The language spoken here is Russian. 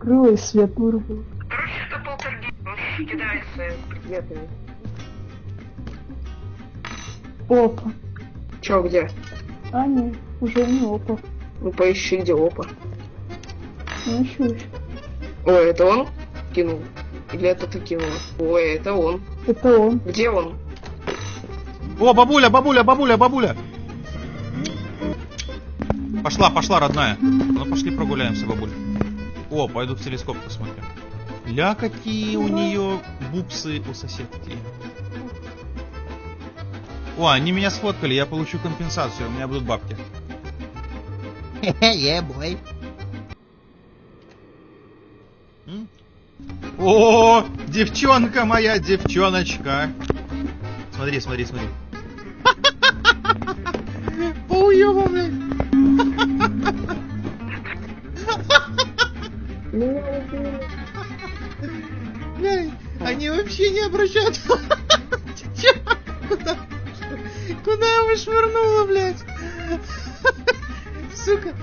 открыла и свет вырубила. Короче, это полтергейст. Он кидается предметами. Опа. Чё, где? А, нет, уже не опа. Ну поищи, где опа. Ну, еще еще. Ой, это он кинул? Или это ты кинула? Ой, это он. Это он. Где он? О, бабуля, бабуля, бабуля, бабуля! Пошла, пошла, родная. Ну пошли прогуляемся, бабуль. О, пойду в телескоп посмотрю. Ля, какие у нее бупсы у соседки. О, они меня сфоткали, я получу компенсацию, у меня будут бабки. yeah, boy. М? О, девчонка моя, девчоночка. Смотри, смотри, смотри. Блядь. Блядь, они вообще не обращают. Куда? Куда его швырнула, блядь? Сука.